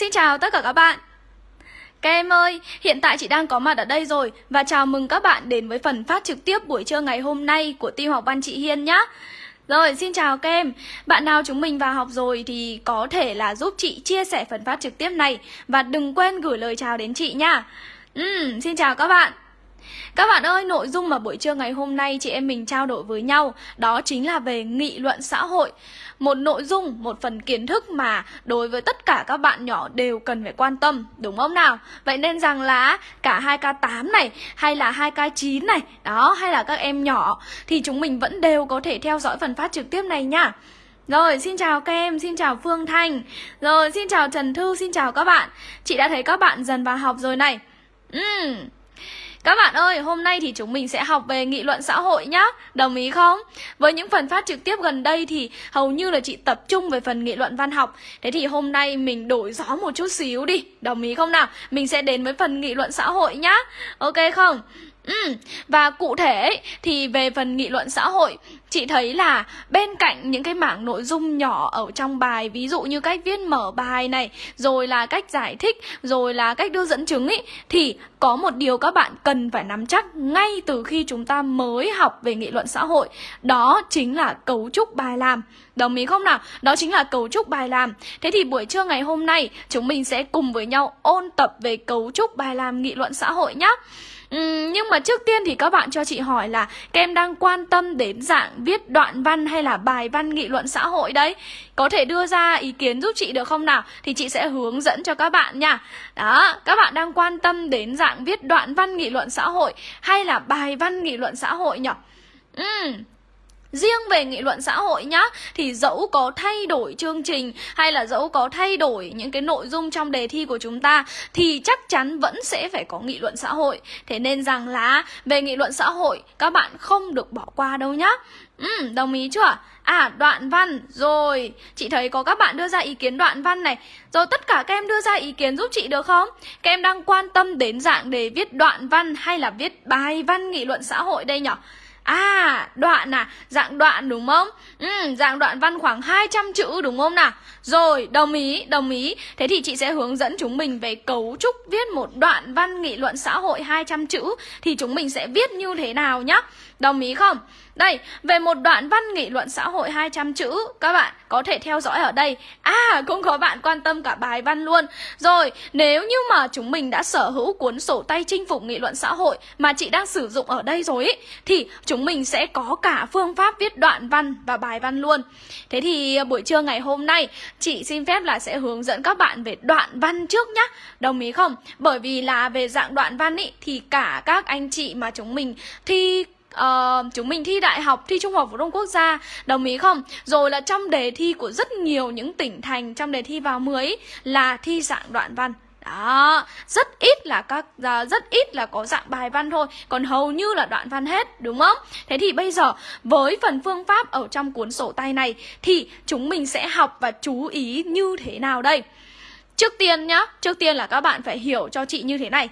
Xin chào tất cả các bạn. Các em ơi, hiện tại chị đang có mặt ở đây rồi Và chào mừng các bạn đến với phần phát trực tiếp buổi trưa ngày hôm nay của team học văn chị Hiên nhé rồi, xin chào các em. Bạn nào chúng mình vào học rồi thì có thể là giúp chị chia sẻ phần phát trực tiếp này Và đừng quên gửi lời chào đến chị nha ừ, Xin chào các bạn các bạn ơi, nội dung mà buổi trưa ngày hôm nay chị em mình trao đổi với nhau Đó chính là về nghị luận xã hội. Một nội dung, một phần kiến thức mà đối với tất cả các bạn nhỏ đều cần phải quan tâm Đúng không nào? Vậy nên rằng là cả 2K8 này hay là 2K9 này Đó, hay là các em nhỏ Thì chúng mình vẫn đều có thể theo dõi phần phát trực tiếp này nha. Rồi, xin chào các em, xin chào Phương Thanh. Rồi, xin chào Trần Thư, xin chào các bạn. Chị đã thấy các bạn dần vào học rồi này. Ừm các bạn ơi, hôm nay thì chúng mình sẽ học về nghị luận xã hội nhá Đồng ý không? Với những phần phát trực tiếp gần đây thì hầu như là chị tập trung về phần nghị luận văn học Thế thì hôm nay mình đổi gió một chút xíu đi Đồng ý không nào? Mình sẽ đến với phần nghị luận xã hội nhá Ok không? Ừ, và cụ thể thì về phần nghị luận xã hội Chị thấy là bên cạnh những cái mảng nội dung nhỏ ở trong bài Ví dụ như cách viết mở bài này Rồi là cách giải thích Rồi là cách đưa dẫn chứng ý Thì có một điều các bạn cần phải nắm chắc Ngay từ khi chúng ta mới học về nghị luận xã hội Đó chính là cấu trúc bài làm. Đồng ý không nào? Đó chính là cấu trúc bài làm Thế thì buổi trưa ngày hôm nay Chúng mình sẽ cùng với nhau ôn tập về cấu trúc bài làm nghị luận xã hội nhé Uhm, nhưng mà trước tiên thì các bạn cho chị hỏi là các em đang quan tâm đến dạng viết đoạn văn hay là bài văn nghị luận xã hội đấy Có thể đưa ra ý kiến giúp chị được không nào? Thì chị sẽ hướng dẫn cho các bạn nha Đó, các bạn đang quan tâm đến dạng viết đoạn văn nghị luận xã hội hay là bài văn nghị luận xã hội nhỉ? Ừ, Riêng về nghị luận xã hội nhá Thì dẫu có thay đổi chương trình Hay là dẫu có thay đổi những cái nội dung trong đề thi của chúng ta Thì chắc chắn vẫn sẽ phải có nghị luận xã hội Thế nên rằng là về nghị luận xã hội Các bạn không được bỏ qua đâu nhá Ừ, đồng ý chưa? À, đoạn văn, rồi Chị thấy có các bạn đưa ra ý kiến đoạn văn này Rồi tất cả các em đưa ra ý kiến giúp chị được không? Các em đang quan tâm đến dạng đề viết đoạn văn hay là viết bài văn nghị luận xã hội đây nhỉ? À, đoạn à, dạng đoạn đúng không? Ừ, dạng đoạn văn khoảng 200 chữ đúng không nào? Rồi, đồng ý, đồng ý. Thế thì chị sẽ hướng dẫn chúng mình về cấu trúc viết một đoạn văn nghị luận xã hội 200 chữ thì chúng mình sẽ viết như thế nào nhá. Đồng ý không? Đây, về một đoạn văn nghị luận xã hội 200 chữ Các bạn có thể theo dõi ở đây À, cũng có bạn quan tâm cả bài văn luôn Rồi, nếu như mà chúng mình đã sở hữu cuốn sổ tay chinh phục nghị luận xã hội Mà chị đang sử dụng ở đây rồi ý, Thì chúng mình sẽ có cả phương pháp viết đoạn văn và bài văn luôn Thế thì à, buổi trưa ngày hôm nay Chị xin phép là sẽ hướng dẫn các bạn về đoạn văn trước nhá Đồng ý không? Bởi vì là về dạng đoạn văn ý Thì cả các anh chị mà chúng mình thi uh, chúng mình thi đại học, thi trung học phổ thông quốc gia, đồng ý không? Rồi là trong đề thi của rất nhiều những tỉnh thành trong đề thi vào 10 là thi dạng đoạn văn. Đó, rất ít là các ờ, rất ít là có dạng bài văn thôi, còn hầu như là đoạn văn hết, đúng không? Thế thì bây giờ với phần phương pháp ở trong cuốn sổ tay này thì chúng mình sẽ học và chú ý như thế nào đây? Trước tiên nhá, trước tiên là các bạn phải hiểu cho chị như thế này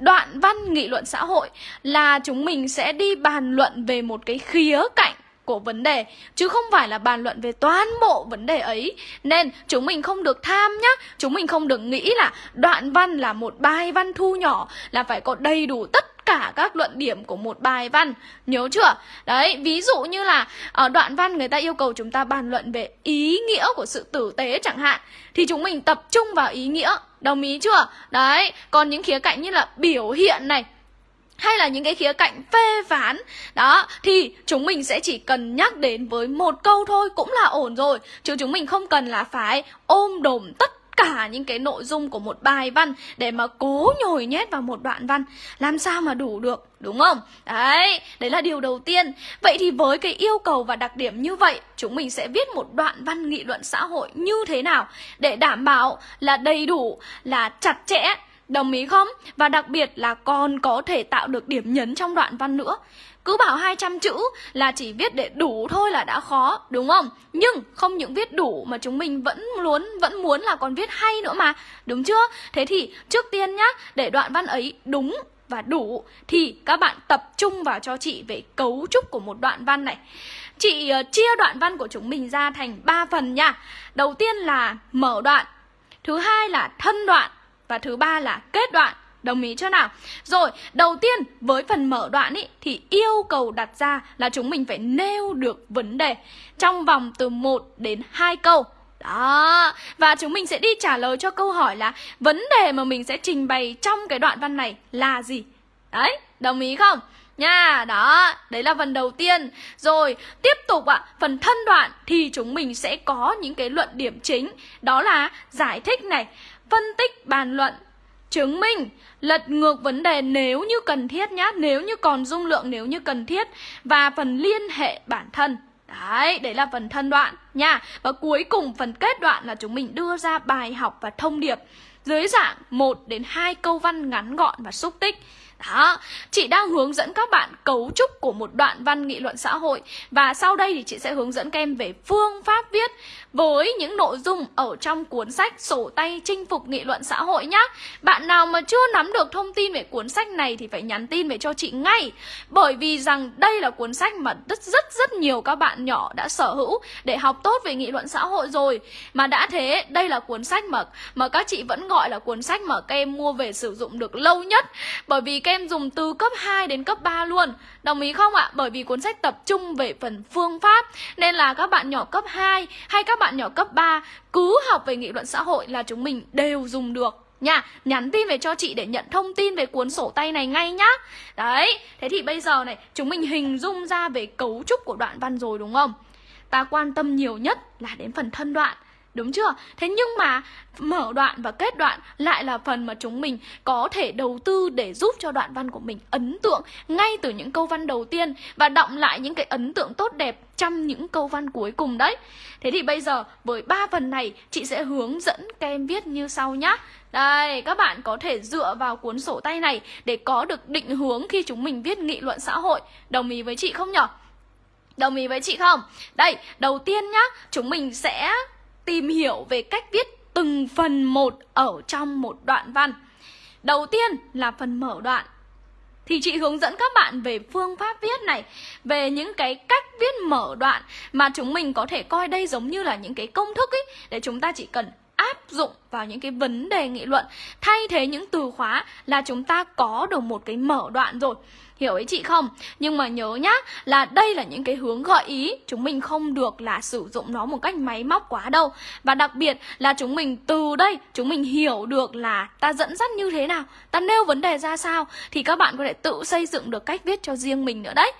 Đoạn văn nghị luận xã hội là chúng mình sẽ đi bàn luận về một cái khía cạnh của vấn đề chứ không phải là bàn luận về toàn bộ vấn đề ấy. Nên chúng mình không được tham nhá chúng mình không được nghĩ là đoạn văn là một bài văn thu nhỏ là phải có đầy đủ tất cả các luận điểm của một bài văn. Nhớ chưa? Đấy, ví dụ như là ở đoạn văn người ta yêu cầu chúng ta bàn luận về ý nghĩa của sự tử tế chẳng hạn Thì chúng mình tập trung vào ý nghĩa. Đồng ý chưa? Đấy, còn những khía cạnh như là biểu hiện này hay là những cái khía cạnh phê phán đó thì chúng mình sẽ chỉ cần nhắc đến với một câu thôi cũng là ổn rồi chứ chúng mình không cần là phải ôm đồm tất cả những cái nội dung của một bài văn để mà cố nhồi nhét vào một đoạn văn. Làm sao mà đủ được, đúng không? Đấy đấy là điều đầu tiên. Vậy thì với cái yêu cầu và đặc điểm như vậy, chúng mình sẽ viết một đoạn văn nghị luận xã hội như thế nào để đảm bảo là đầy đủ, là chặt chẽ, Đồng ý không? Và đặc biệt là còn có thể tạo được điểm nhấn trong đoạn văn nữa cứ bảo 200 chữ là chỉ viết để đủ thôi là đã khó, đúng không? Nhưng không những viết đủ mà chúng mình vẫn muốn vẫn muốn là còn viết hay nữa mà, đúng chưa? Thế thì trước tiên nhá, để đoạn văn ấy đúng và đủ thì các bạn tập trung vào cho chị về cấu trúc của một đoạn văn này. Chị uh, chia đoạn văn của chúng mình ra thành 3 phần nha. Đầu tiên là mở đoạn, Thứ hai là thân đoạn Và thứ ba là kết đoạn Đồng ý chưa nào? Rồi, đầu tiên với phần mở đoạn ý, thì yêu cầu đặt ra là chúng mình phải nêu được vấn đề trong vòng từ 1 đến 2 câu. Đó, và chúng mình sẽ đi trả lời cho câu hỏi là vấn đề mà mình sẽ trình bày trong cái đoạn văn này là gì? Đấy, đồng ý không? Nha, đó, đấy là phần đầu tiên Rồi, tiếp tục ạ, à, phần thân đoạn thì chúng mình sẽ có những cái luận điểm chính Đó là giải thích này, phân tích bàn luận, chứng minh lật ngược vấn đề nếu như cần thiết nhá nếu như còn dung lượng nếu như cần thiết và phần liên hệ bản thân Đấy, đấy là phần thân đoạn nha. Và cuối cùng phần kết đoạn là chúng mình đưa ra bài học và thông điệp dưới dạng 1 đến 2 câu văn ngắn gọn và xúc tích. Đó, chị đang hướng dẫn các bạn cấu trúc của một đoạn văn nghị luận xã hội Và sau đây thì chị sẽ hướng dẫn các em về phương pháp viết với những nội dung ở trong cuốn sách sổ tay chinh phục nghị luận xã hội nhé Bạn nào mà chưa nắm được thông tin về cuốn sách này thì phải nhắn tin về cho chị ngay. Bởi vì rằng đây là cuốn sách mà rất rất rất nhiều các bạn nhỏ đã sở hữu để học tốt về nghị luận xã hội rồi. Mà đã thế, đây là cuốn sách mà mà các chị vẫn gọi là cuốn sách mà các em mua về sử dụng được lâu nhất. Bởi vì các em dùng từ cấp 2 đến cấp 3 luôn. Đồng ý không ạ? Bởi vì cuốn sách tập trung về phần phương pháp. Nên là các bạn nhỏ cấp 2 hay các bạn nhỏ cấp 3 cứ học về nghị luận xã hội là chúng mình đều dùng được. Nha, nhắn tin về cho chị để nhận thông tin về cuốn sổ tay này ngay nhá. Đấy, thế thì bây giờ này, chúng mình hình dung ra về cấu trúc của đoạn văn rồi đúng không? Ta quan tâm nhiều nhất là đến phần thân đoạn. Đúng chưa? Thế nhưng mà mở đoạn và kết đoạn lại là phần mà chúng mình có thể đầu tư để giúp cho đoạn văn của mình ấn tượng ngay từ những câu văn đầu tiên và động lại những cái ấn tượng tốt đẹp trong những câu văn cuối cùng đấy. Thế thì bây giờ với ba phần này chị sẽ hướng dẫn các em viết như sau nhá. Đây, các bạn có thể dựa vào cuốn sổ tay này để có được định hướng khi chúng mình viết nghị luận xã hội. Đồng ý với chị không nhở? Đồng ý với chị không? Đây, đầu tiên nhá, chúng mình sẽ tìm hiểu về cách viết từng phần một ở trong một đoạn văn. Đầu tiên là phần mở đoạn. Thì chị hướng dẫn các bạn về phương pháp viết này, về những cái cách viết mở đoạn mà chúng mình có thể coi đây giống như là những cái công thức ấy để chúng ta chỉ cần áp dụng vào những cái vấn đề nghị luận. Thay thế những từ khóa là chúng ta có được một cái mở đoạn rồi. Hiểu ý chị không? Nhưng mà nhớ nhá, là đây là những cái hướng gợi ý. Chúng mình không được là sử dụng nó một cách máy móc quá đâu. Và đặc biệt là chúng mình từ đây, chúng mình hiểu được là ta dẫn dắt như thế nào, Ta nêu vấn đề ra sao, Thì các bạn có thể tự xây dựng được cách viết cho riêng mình nữa đấy.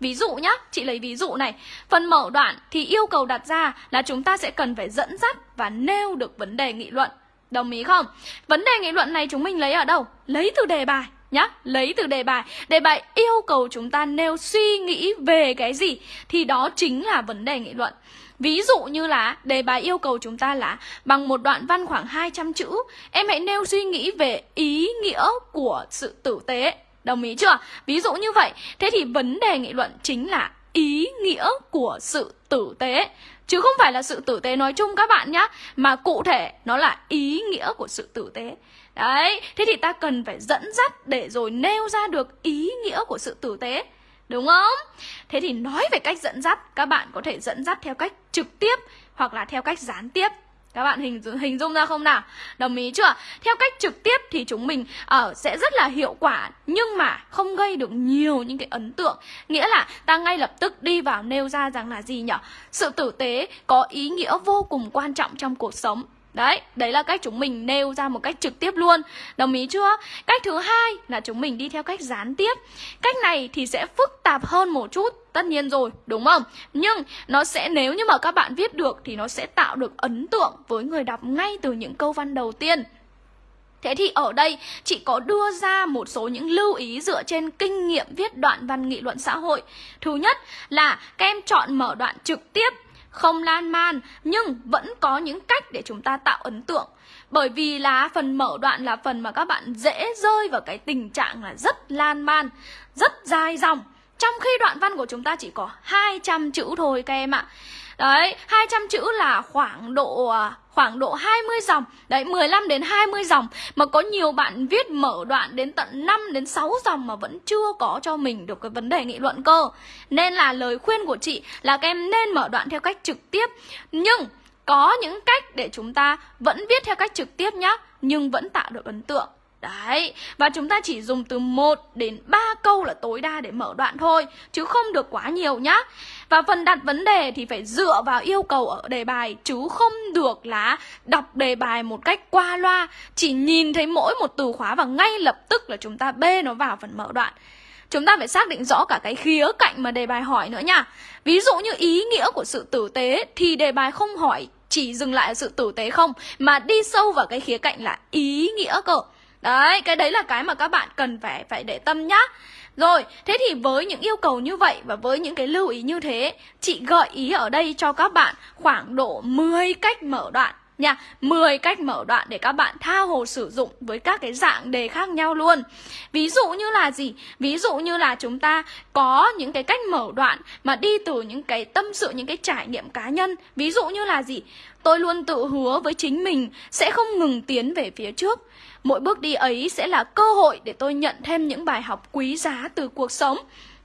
Ví dụ nhá, chị lấy ví dụ này Phần mở đoạn thì yêu cầu đặt ra là chúng ta sẽ cần phải dẫn dắt và nêu được vấn đề nghị luận Đồng ý không? Vấn đề nghị luận này chúng mình lấy ở đâu? Lấy từ đề bài nhá lấy từ đề bài đề bài yêu cầu chúng ta nêu suy nghĩ về cái gì thì đó chính là vấn đề nghị luận Ví dụ như là đề bài yêu cầu chúng ta là bằng một đoạn văn khoảng 200 chữ, em hãy nêu suy nghĩ về ý nghĩa của sự tử tế. Đồng ý chưa? Ví dụ như vậy, thế thì vấn đề nghị luận chính là ý nghĩa của sự tử tế. Chứ không phải là sự tử tế nói chung các bạn nhá Mà cụ thể nó là ý nghĩa của sự tử tế Đấy, thế thì ta cần phải dẫn dắt để rồi nêu ra được ý nghĩa của sự tử tế Đúng không? Thế thì nói về cách dẫn dắt Các bạn có thể dẫn dắt theo cách trực tiếp Hoặc là theo cách gián tiếp các bạn hình hình dung ra không nào? Đồng ý chưa? Theo cách trực tiếp thì chúng mình ở uh, sẽ rất là hiệu quả nhưng mà không gây được nhiều những cái ấn tượng. Nghĩa là ta ngay lập tức đi vào nêu ra rằng là gì nhỉ? Sự tử tế có ý nghĩa vô cùng quan trọng trong cuộc sống. Đấy, đấy là cách chúng mình nêu ra một cách trực tiếp luôn Đồng ý chưa? Cách thứ hai là chúng mình đi theo cách gián tiếp Cách này thì sẽ phức tạp hơn một chút Tất nhiên rồi, đúng không? Nhưng nó sẽ nếu như mà các bạn viết được Thì nó sẽ tạo được ấn tượng với người đọc ngay từ những câu văn đầu tiên Thế thì ở đây chị có đưa ra một số những lưu ý dựa trên kinh nghiệm viết đoạn văn nghị luận xã hội Thứ nhất là các em chọn mở đoạn trực tiếp không lan man, nhưng vẫn có những cách để chúng ta tạo ấn tượng. Bởi vì là phần mở đoạn là phần mà các bạn dễ rơi vào cái tình trạng là rất lan man, rất dài dòng. Trong khi đoạn văn của chúng ta chỉ có 200 chữ thôi các em ạ. Đấy, 200 chữ là khoảng độ à, khoảng độ 20 dòng. Đấy, 15 đến 20 dòng mà có nhiều bạn viết mở đoạn đến tận 5 đến 6 dòng mà vẫn chưa có cho mình được cái vấn đề nghị luận cơ. Nên là lời khuyên của chị là các em nên mở đoạn theo cách trực tiếp. Nhưng có những cách để chúng ta vẫn viết theo cách trực tiếp nhá nhưng vẫn tạo được ấn tượng Đấy, và chúng ta chỉ dùng từ 1 đến 3 câu là tối đa để mở đoạn thôi Chứ không được quá nhiều nhá và phần đặt vấn đề thì phải dựa vào yêu cầu ở đề bài Chứ không được là đọc đề bài một cách qua loa. Chỉ nhìn thấy mỗi một từ khóa và ngay lập tức là chúng ta bê nó vào phần mở đoạn. Chúng ta phải xác định rõ cả cái khía cạnh mà đề bài hỏi nữa nha. Ví dụ như ý nghĩa của sự tử tế thì đề bài không hỏi chỉ dừng lại ở sự tử tế không Mà đi sâu vào cái khía cạnh là ý nghĩa cơ. Đấy, cái đấy là cái mà các bạn cần phải phải để tâm nhá. Rồi, thế thì với những yêu cầu như vậy và với những cái lưu ý như thế, chị gợi ý ở đây cho các bạn khoảng độ 10 cách mở đoạn nha 10 cách mở đoạn để các bạn tha hồ sử dụng với các cái dạng đề khác nhau luôn Ví dụ như là gì? Ví dụ như là chúng ta có những cái cách mở đoạn mà đi từ những cái tâm sự, những cái trải nghiệm cá nhân Ví dụ như là gì? Tôi luôn tự hứa với chính mình sẽ không ngừng tiến về phía trước Mỗi bước đi ấy sẽ là cơ hội để tôi nhận thêm những bài học quý giá từ cuộc sống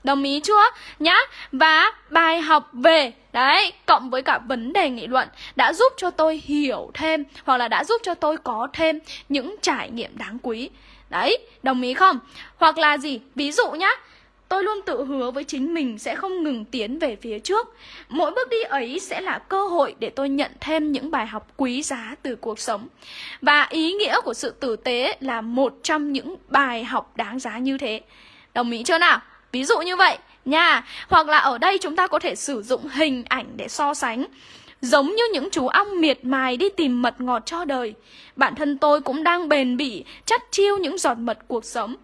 Đồng ý chưa? Nhá Và bài học về Đấy, cộng với cả vấn đề nghị luận Đã giúp cho tôi hiểu thêm Hoặc là đã giúp cho tôi có thêm những trải nghiệm đáng quý Đấy, đồng ý không? Hoặc là gì? Ví dụ nhá Tôi luôn tự hứa với chính mình sẽ không ngừng tiến về phía trước. Mỗi bước đi ấy sẽ là cơ hội để tôi nhận thêm những bài học quý giá từ cuộc sống. Và ý nghĩa của sự tử tế là một trong những bài học đáng giá như thế. Đồng ý chưa nào? Ví dụ như vậy, nha. Hoặc là ở đây chúng ta có thể sử dụng hình ảnh để so sánh. Giống như những chú ong miệt mài đi tìm mật ngọt cho đời Bản thân tôi cũng đang bền bỉ Chắt chiêu những giọt mật cuộc sống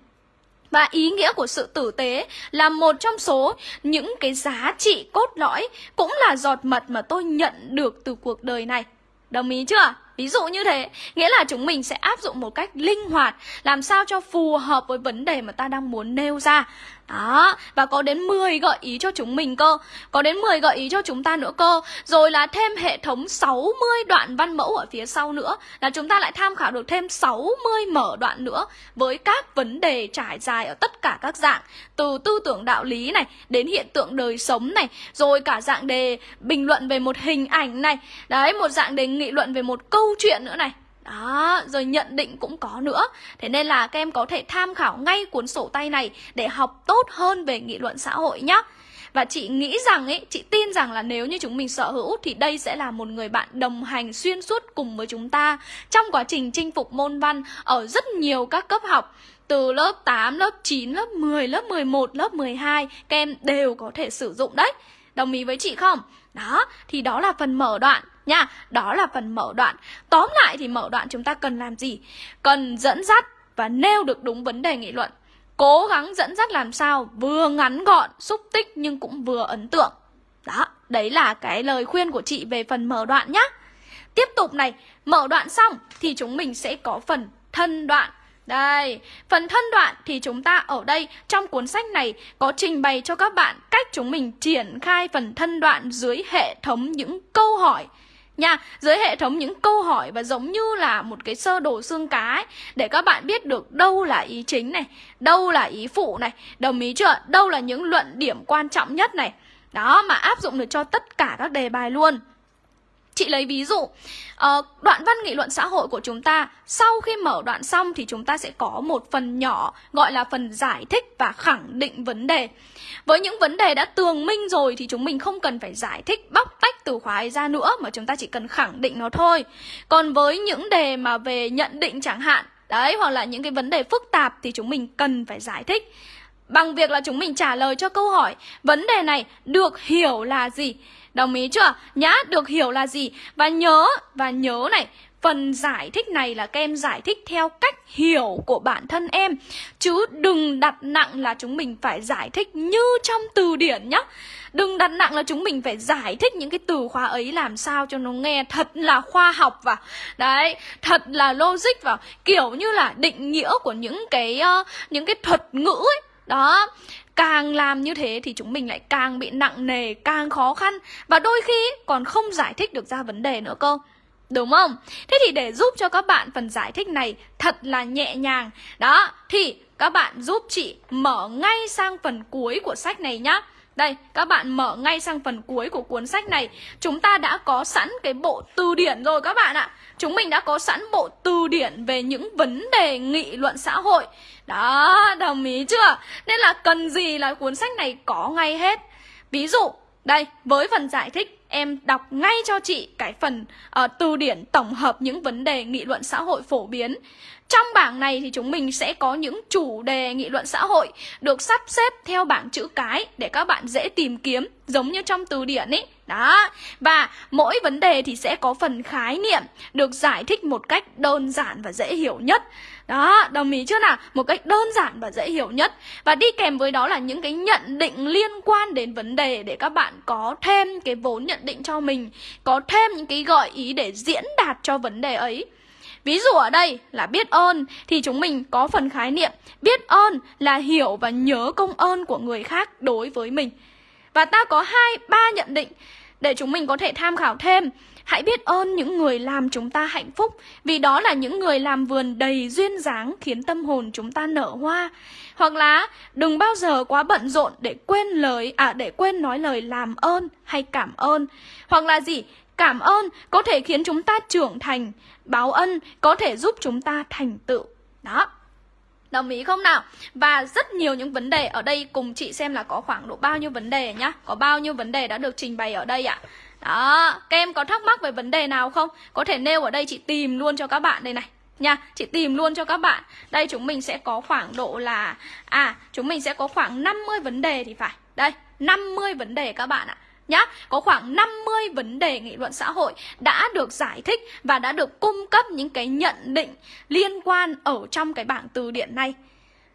và ý nghĩa của sự tử tế là một trong số những cái giá trị cốt lõi cũng là giọt mật mà tôi nhận được từ cuộc đời này. Đồng ý chưa? Ví dụ như thế, nghĩa là chúng mình sẽ áp dụng một cách linh hoạt, làm sao cho phù hợp với vấn đề mà ta đang muốn nêu ra. Đó, và có đến 10 gợi ý cho chúng mình cơ. Có đến 10 gợi ý cho chúng ta nữa cơ. Rồi là thêm hệ thống 60 đoạn văn mẫu ở phía sau nữa Là chúng ta lại tham khảo được thêm 60 mở đoạn nữa Với các vấn đề trải dài ở tất cả các dạng Từ tư tưởng đạo lý này Đến hiện tượng đời sống này Rồi cả dạng đề bình luận về một hình ảnh này. Đấy, một dạng đề nghị luận về một câu câu chuyện nữa này. Đó, rồi nhận định cũng có nữa. Thế nên là các em có thể tham khảo ngay cuốn sổ tay này Để học tốt hơn về nghị luận xã hội nhé và chị nghĩ rằng ấy, chị tin rằng là nếu như chúng mình sở hữu thì đây sẽ là một người bạn đồng hành xuyên suốt cùng với chúng ta trong quá trình chinh phục môn văn ở rất nhiều các cấp học. Từ lớp 8, lớp 9, lớp 10, lớp 11, lớp 12 các em đều có thể sử dụng đấy. Đồng ý với chị không? Đó, thì đó là phần mở đoạn nha. Đó là phần mở đoạn. Tóm lại thì mở đoạn chúng ta cần làm gì? Cần dẫn dắt và nêu được đúng vấn đề nghị luận. Cố gắng dẫn dắt làm sao vừa ngắn gọn, xúc tích nhưng cũng vừa ấn tượng. Đó, đấy là cái lời khuyên của chị về phần mở đoạn nhá. Tiếp tục này, mở đoạn xong thì chúng mình sẽ có phần thân đoạn. Đây, phần thân đoạn thì chúng ta ở đây trong cuốn sách này có trình bày cho các bạn cách chúng mình triển khai phần thân đoạn dưới hệ thống những câu hỏi nha dưới hệ thống những câu hỏi và giống như là một cái sơ đồ xương cá ấy, để các bạn biết được đâu là ý chính này đâu là ý phụ này. Đồng ý chưa? Đâu là những luận điểm quan trọng nhất này. Đó mà áp dụng được cho tất cả các đề bài luôn. Chị lấy ví dụ, uh, đoạn văn nghị luận xã hội của chúng ta sau khi mở đoạn xong thì chúng ta sẽ có một phần nhỏ gọi là phần giải thích và khẳng định vấn đề. Với những vấn đề đã tường minh rồi thì chúng mình không cần phải giải thích bóc tách từ khóa ấy ra nữa mà chúng ta chỉ cần khẳng định nó thôi. Còn với những đề mà về nhận định chẳng hạn, đấy hoặc là những cái vấn đề phức tạp thì chúng mình cần phải giải thích bằng việc là chúng mình trả lời cho câu hỏi vấn đề này được hiểu là gì Đồng ý chưa? Nhá, được hiểu là gì? Và nhớ, và nhớ này, phần giải thích này là các em giải thích theo cách hiểu của bản thân em Chứ đừng đặt nặng là chúng mình phải giải thích như trong từ điển nhá Đừng đặt nặng là chúng mình phải giải thích những cái từ khóa ấy làm sao cho nó nghe thật là khoa học và Đấy, thật là logic vào Kiểu như là định nghĩa của những cái uh, những cái thuật ngữ ấy Đó càng làm như thế thì chúng mình lại càng bị nặng nề, càng khó khăn và đôi khi còn không giải thích được ra vấn đề nữa cơ. Đúng không? Thế thì để giúp cho các bạn phần giải thích này thật là nhẹ nhàng. Đó, thì các bạn giúp chị mở ngay sang phần cuối của sách này nhá. Đây, các bạn mở ngay sang phần cuối của cuốn sách này. Chúng ta đã có sẵn cái bộ từ điển rồi các bạn ạ. Chúng mình đã có sẵn bộ từ điển về những vấn đề nghị luận xã hội. Đó, đồng ý chưa? Nên là cần gì là cuốn sách này có ngay hết Ví dụ, đây, với phần giải thích em đọc ngay cho chị cái phần uh, từ điển tổng hợp những vấn đề nghị luận xã hội phổ biến trong bảng này thì chúng mình sẽ có những chủ đề nghị luận xã hội được sắp xếp theo bảng chữ cái để các bạn dễ tìm kiếm giống như trong từ điển ấy. Đó. Và mỗi vấn đề thì sẽ có phần khái niệm được giải thích một cách đơn giản và dễ hiểu nhất. Đó, đồng ý chưa nào? Một cách đơn giản và dễ hiểu nhất. Và đi kèm với đó là những cái nhận định liên quan đến vấn đề để các bạn có thêm cái vốn nhận định cho mình, có thêm những cái gợi ý để diễn đạt cho vấn đề ấy. Ví dụ ở đây là biết ơn thì chúng mình có phần khái niệm biết ơn là hiểu và nhớ công ơn của người khác đối với mình. Và ta có hai ba nhận định để chúng mình có thể tham khảo thêm. Hãy biết ơn những người làm chúng ta hạnh phúc, Vì đó là những người làm vườn đầy duyên dáng Khiến tâm hồn chúng ta nở hoa. Hoặc là, đừng bao giờ quá bận rộn Để quên lời à để quên nói lời làm ơn hay cảm ơn. Hoặc là gì? Cảm ơn có thể khiến chúng ta trưởng thành, Báo ân có thể giúp chúng ta thành tựu. Đó. Đồng ý không nào? Và rất nhiều những vấn đề ở đây cùng chị xem là có khoảng độ bao nhiêu vấn đề nhá. Có bao nhiêu vấn đề đã được trình bày ở đây ạ? Đó, các em có thắc mắc về vấn đề nào không? Có thể nêu ở đây chị tìm luôn cho các bạn đây này nha. Chị tìm luôn cho các bạn. Đây chúng mình sẽ có khoảng độ là À chúng mình sẽ có khoảng 50 vấn đề thì phải. Đây 50 vấn đề các bạn ạ nhá. Có khoảng 50 vấn đề nghị luận xã hội đã được giải thích và đã được cung cấp những cái nhận định liên quan ở trong cái bảng từ điển này.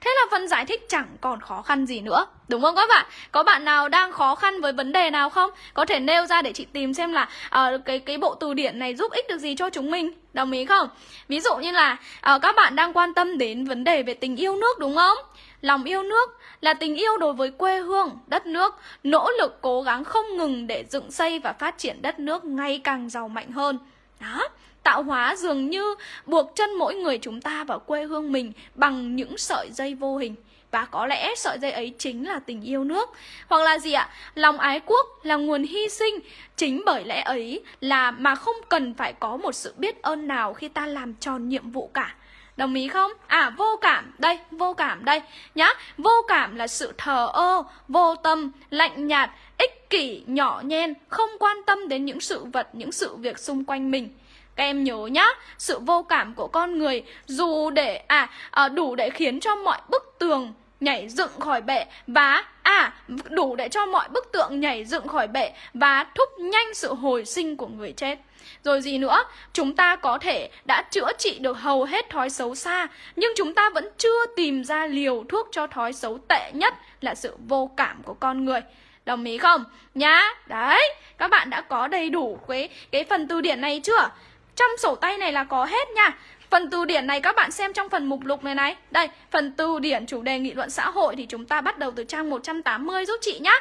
Thế là phần giải thích chẳng còn khó khăn gì nữa Đúng không các bạn? Có bạn nào đang khó khăn với vấn đề nào không? Có thể nêu ra để chị tìm xem là uh, cái cái bộ từ điển này giúp ích được gì cho chúng mình Đồng ý không? Ví dụ như là uh, các bạn đang quan tâm đến vấn đề về tình yêu nước đúng không? Lòng yêu nước là tình yêu đối với quê hương, đất nước, nỗ lực cố gắng không ngừng để dựng xây và phát triển đất nước ngày càng giàu mạnh hơn. Đó, tạo hóa dường như buộc chân mỗi người chúng ta vào quê hương mình bằng những sợi dây vô hình. Và có lẽ sợi dây ấy chính là tình yêu nước Hoặc là gì ạ? Lòng ái quốc là nguồn hy sinh Chính bởi lẽ ấy là mà không cần phải có một sự biết ơn nào khi ta làm tròn nhiệm vụ cả Đồng ý không? À vô cảm, đây, vô cảm đây nhá. Vô cảm là sự thờ ơ, vô tâm, lạnh nhạt, ích kỷ, nhỏ nhen, không quan tâm đến những sự vật, những sự việc xung quanh mình. Các em nhớ nhá, sự vô cảm của con người dù để à, à đủ để khiến cho mọi bức tường nhảy dựng khỏi bệ và à đủ để cho mọi bức tượng nhảy dựng khỏi bệ và thúc nhanh sự hồi sinh của người chết. Rồi gì nữa, chúng ta có thể đã chữa trị được hầu hết thói xấu xa, nhưng chúng ta vẫn chưa tìm ra liều thuốc cho thói xấu tệ nhất là sự vô cảm của con người. Đồng ý không? Nhá, đấy, các bạn đã có đầy đủ cái, cái phần từ điển này chưa? Trong sổ tay này là có hết nha Phần từ điển này các bạn xem trong phần mục lục này này Đây, phần từ điển chủ đề nghị luận xã hội Thì chúng ta bắt đầu từ trang 180 giúp chị nhá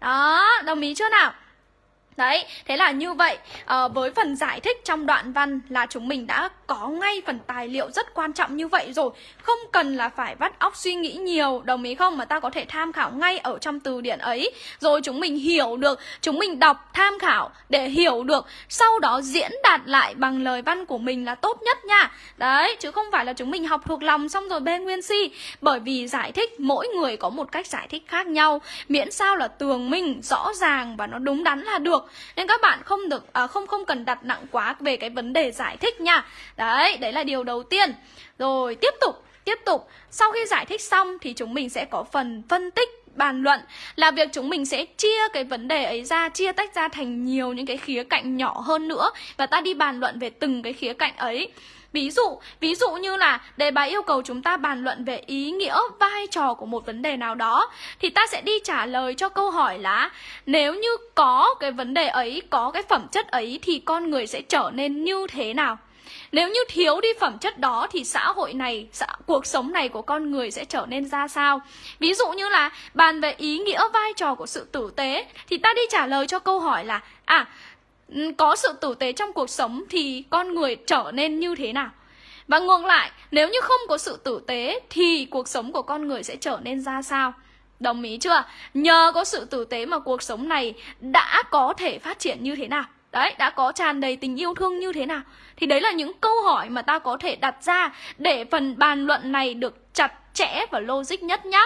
Đó, đồng ý chưa nào? Đấy, thế là như vậy. À, Với phần giải thích trong đoạn văn là chúng mình đã có ngay phần tài liệu rất quan trọng như vậy rồi. Không cần là phải vắt óc suy nghĩ nhiều Đồng ý không? Mà ta có thể tham khảo ngay ở trong từ điển ấy. Rồi chúng mình hiểu được Chúng mình đọc tham khảo để hiểu được. Sau đó diễn đạt lại bằng lời văn của mình là tốt nhất nha. Đấy, chứ không phải là chúng mình học thuộc lòng xong rồi bê nguyên si. Bởi vì giải thích mỗi người có một cách giải thích khác nhau. Miễn sao là tường minh, rõ ràng và nó đúng đắn là được nên các bạn không được à, không không cần đặt nặng quá về cái vấn đề giải thích nha. Đấy đấy là điều đầu tiên. Rồi tiếp tục tiếp tục. Sau khi giải thích xong thì chúng mình sẽ có phần phân tích bàn luận là việc chúng mình sẽ chia cái vấn đề ấy ra chia tách ra thành nhiều những cái khía cạnh nhỏ hơn nữa và ta đi bàn luận về từng cái khía cạnh ấy. Ví dụ, ví dụ như là đề bài yêu cầu chúng ta bàn luận về ý nghĩa, vai trò của một vấn đề nào đó Thì ta sẽ đi trả lời cho câu hỏi là Nếu như có cái vấn đề ấy, có cái phẩm chất ấy thì con người sẽ trở nên như thế nào? Nếu như thiếu đi phẩm chất đó thì xã hội này, xã, cuộc sống này của con người sẽ trở nên ra sao? Ví dụ như là bàn về ý nghĩa vai trò của sự tử tế thì ta đi trả lời cho câu hỏi là à có sự tử tế trong cuộc sống thì con người trở nên như thế nào và ngược lại nếu như không có sự tử tế thì cuộc sống của con người sẽ trở nên ra sao Đồng ý chưa? Nhờ có sự tử tế mà cuộc sống này đã có thể phát triển như thế nào? Đấy, đã có tràn đầy tình yêu thương như thế nào? Thì đấy là những câu hỏi mà ta có thể đặt ra để phần bàn luận này được chặt chẽ và logic nhất nhá.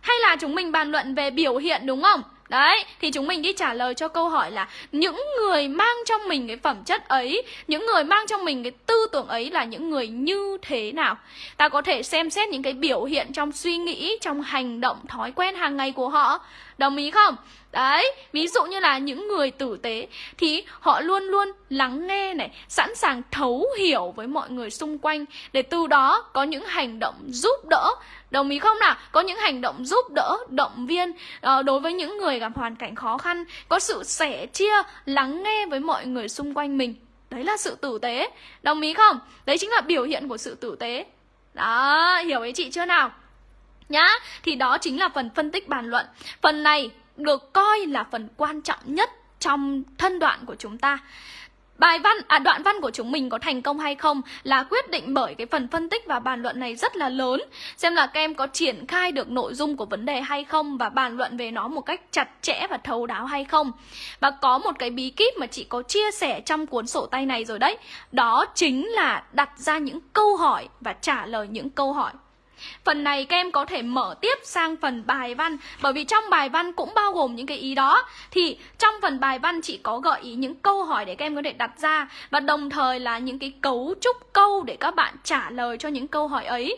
Hay là chúng mình bàn luận về biểu hiện đúng không? Đấy, thì chúng mình đi trả lời cho câu hỏi là những người mang trong mình cái phẩm chất ấy, những người mang trong mình cái tư tưởng ấy là những người như thế nào? Ta có thể xem xét những cái biểu hiện trong suy nghĩ, trong hành động, thói quen hàng ngày của họ. Đồng ý không? Đấy, ví dụ như là những người tử tế thì họ luôn luôn lắng nghe này, sẵn sàng thấu hiểu với mọi người xung quanh để từ đó có những hành động giúp đỡ. Đồng ý không nào? Có những hành động giúp đỡ, động viên ờ, đối với những người gặp hoàn cảnh khó khăn, có sự sẻ chia, lắng nghe với mọi người xung quanh mình. Đấy là sự tử tế. Đồng ý không? Đấy chính là biểu hiện của sự tử tế. Đó, hiểu ý chị chưa nào? Nhá, thì đó chính là phần phân tích bàn luận. Phần này được coi là phần quan trọng nhất trong thân đoạn của chúng ta. Bài văn, à đoạn văn của chúng mình có thành công hay không là quyết định bởi cái phần phân tích và bàn luận này rất là lớn. Xem là các em có triển khai được nội dung của vấn đề hay không và bàn luận về nó một cách chặt chẽ và thấu đáo hay không. Và có một cái bí kíp mà chị có chia sẻ trong cuốn sổ tay này rồi đấy. Đó chính là đặt ra những câu hỏi và trả lời những câu hỏi. Phần này các em có thể mở tiếp sang phần bài văn, Bởi vì trong bài văn cũng bao gồm những cái ý đó. Thì trong phần bài văn chị có gợi ý những câu hỏi để các em có thể đặt ra, Và đồng thời là những cái cấu trúc câu để các bạn trả lời cho những câu hỏi ấy.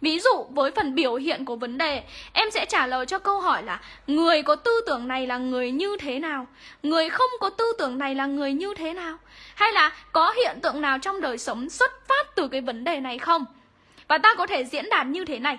Ví dụ, với phần biểu hiện của vấn đề, Em sẽ trả lời cho câu hỏi là, Người có tư tưởng này là người như thế nào? Người không có tư tưởng này là người như thế nào? Hay là có hiện tượng nào trong đời sống xuất phát từ cái vấn đề này không? Và ta có thể diễn đạt như thế này.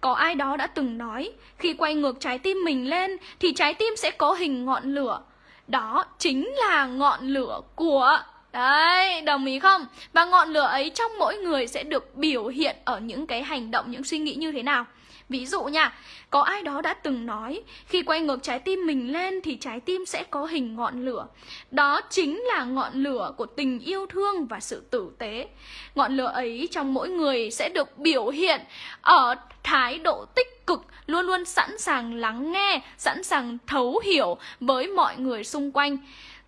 Có ai đó đã từng nói Khi quay ngược trái tim mình lên Thì trái tim sẽ có hình ngọn lửa. Đó chính là ngọn lửa của Đấy, đồng ý không? Và ngọn lửa ấy trong mỗi người sẽ được biểu hiện ở những cái hành động, những suy nghĩ như thế nào? Ví dụ nha, có ai đó đã từng nói Khi quay ngược trái tim mình lên thì trái tim sẽ có hình ngọn lửa. Đó chính là ngọn lửa của tình yêu thương và sự tử tế. Ngọn lửa ấy trong mỗi người sẽ được biểu hiện ở thái độ tích cực Luôn luôn sẵn sàng lắng nghe, sẵn sàng thấu hiểu với mọi người xung quanh.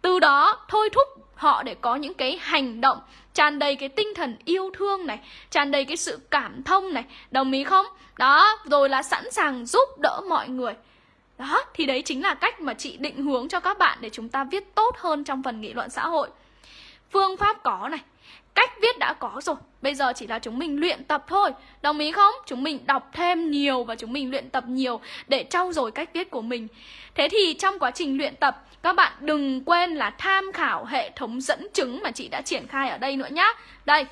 Từ đó thôi thúc họ để có những cái hành động, tràn đầy cái tinh thần yêu thương này, tràn đầy cái sự cảm thông này, đồng ý không? Đó, rồi là sẵn sàng giúp đỡ mọi người. Đó, thì đấy chính là cách mà chị định hướng cho các bạn để chúng ta viết tốt hơn trong phần nghị luận xã hội. Phương pháp có này cách viết đã có rồi. Bây giờ chỉ là chúng mình luyện tập thôi. Đồng ý không? Chúng mình đọc thêm nhiều và chúng mình luyện tập nhiều để trau dồi cách viết của mình. Thế thì trong quá trình luyện tập các bạn đừng quên là tham khảo hệ thống dẫn chứng mà chị đã triển khai ở đây nữa nhá. Đây,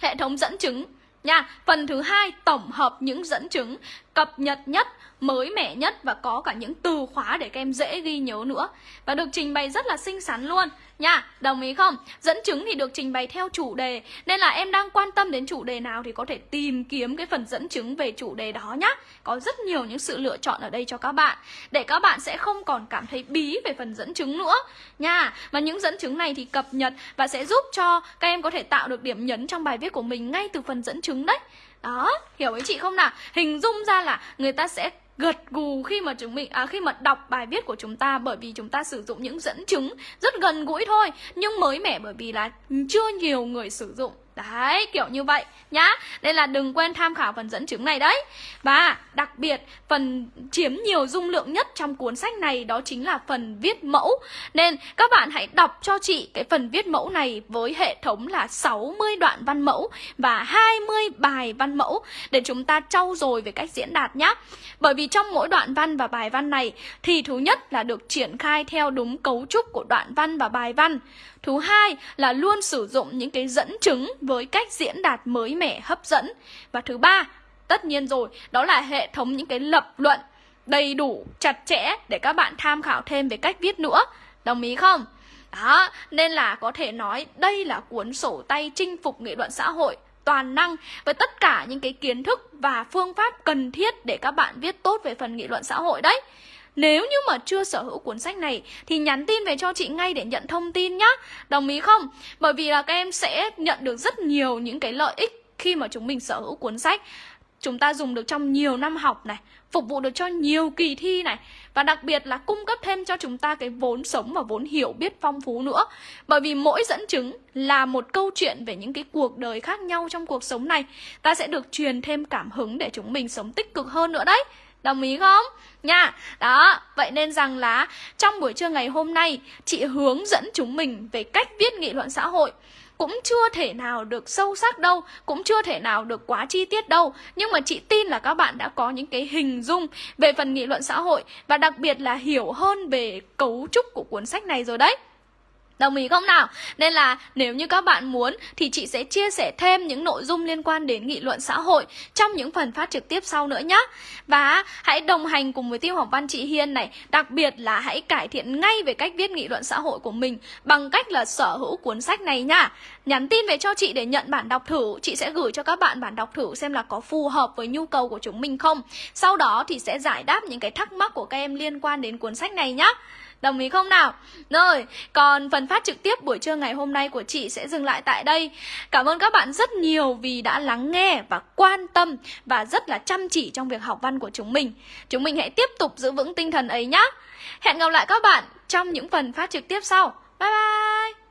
hệ thống dẫn chứng nha. Phần thứ hai tổng hợp những dẫn chứng cập nhật nhất, mới mẻ nhất và có cả những từ khóa để các em dễ ghi nhớ nữa. Và được trình bày rất là xinh xắn luôn nha. Đồng ý không? Dẫn chứng thì được trình bày theo chủ đề nên là em đang quan tâm đến chủ đề nào thì có thể tìm kiếm cái phần dẫn chứng về chủ đề đó nhá. Có rất nhiều những sự lựa chọn ở đây cho các bạn để các bạn sẽ không còn cảm thấy bí về phần dẫn chứng nữa nha. Mà những dẫn chứng này thì cập nhật và sẽ giúp cho các em có thể tạo được điểm nhấn trong bài viết của mình ngay từ phần dẫn chứng đấy. Đó, hiểu với chị không nào? Hình dung ra là người ta sẽ gật gù khi mà chúng mình à, khi mà đọc bài viết của chúng ta bởi vì chúng ta sử dụng những dẫn chứng rất gần gũi thôi nhưng mới mẻ bởi vì là chưa nhiều người sử dụng Đấy, kiểu như vậy nhá. Nên là đừng quên tham khảo phần dẫn chứng này đấy. Và đặc biệt phần chiếm nhiều dung lượng nhất trong cuốn sách này đó chính là phần viết mẫu. Nên các bạn hãy đọc cho chị cái phần viết mẫu này với hệ thống là 60 đoạn văn mẫu và 20 bài văn mẫu để chúng ta trau dồi về cách diễn đạt nhá. Bởi vì trong mỗi đoạn văn và bài văn này thì thứ nhất là được triển khai theo đúng cấu trúc của đoạn văn và bài văn. Thứ hai là luôn sử dụng những cái dẫn chứng với cách diễn đạt mới mẻ hấp dẫn. Và thứ ba, tất nhiên rồi, đó là hệ thống những cái lập luận đầy đủ, chặt chẽ để các bạn tham khảo thêm về cách viết nữa. Đồng ý không? Đó, nên là có thể nói đây là cuốn sổ tay chinh phục nghị luận xã hội toàn năng với tất cả những cái kiến thức và phương pháp cần thiết để các bạn viết tốt về phần nghị luận xã hội đấy. Nếu như mà chưa sở hữu cuốn sách này, thì nhắn tin về cho chị ngay để nhận thông tin nhá. Đồng ý không? Bởi vì là các em sẽ nhận được rất nhiều những cái lợi ích khi mà chúng mình sở hữu cuốn sách chúng ta dùng được trong nhiều năm học này, phục vụ được cho nhiều kỳ thi này, và đặc biệt là cung cấp thêm cho chúng ta cái vốn sống và vốn hiểu biết phong phú nữa bởi vì mỗi dẫn chứng là một câu chuyện về những cái cuộc đời khác nhau trong cuộc sống này ta sẽ được truyền thêm cảm hứng để chúng mình sống tích cực hơn nữa đấy Đồng ý không? Nha. Đó, vậy nên rằng là trong buổi trưa ngày hôm nay chị hướng dẫn chúng mình về cách viết nghị luận xã hội cũng chưa thể nào được sâu sắc đâu, cũng chưa thể nào được quá chi tiết đâu. Nhưng mà chị tin là các bạn đã có những cái hình dung về phần nghị luận xã hội và đặc biệt là hiểu hơn về cấu trúc của cuốn sách này rồi đấy. Đồng ý không nào? Nên là nếu như các bạn muốn thì chị sẽ chia sẻ thêm những nội dung liên quan đến nghị luận xã hội trong những phần phát trực tiếp sau nữa nhé. Và hãy đồng hành cùng với tiêu học văn chị Hiên này, đặc biệt là hãy cải thiện ngay về cách viết nghị luận xã hội của mình bằng cách là sở hữu cuốn sách này nha. Nhắn tin về cho chị để nhận bản đọc thử, chị sẽ gửi cho các bạn bản đọc thử xem là có phù hợp với nhu cầu của chúng mình không. Sau đó thì sẽ giải đáp những cái thắc mắc của các em liên quan đến cuốn sách này nhé. Đồng ý không nào? Rồi, còn phần phát trực tiếp buổi trưa ngày hôm nay của chị sẽ dừng lại tại đây. Cảm ơn các bạn rất nhiều vì đã lắng nghe và quan tâm và rất là chăm chỉ trong việc học văn của chúng mình. Chúng mình hãy tiếp tục giữ vững tinh thần ấy nhé. Hẹn gặp lại các bạn trong những phần phát trực tiếp sau. Bye bye.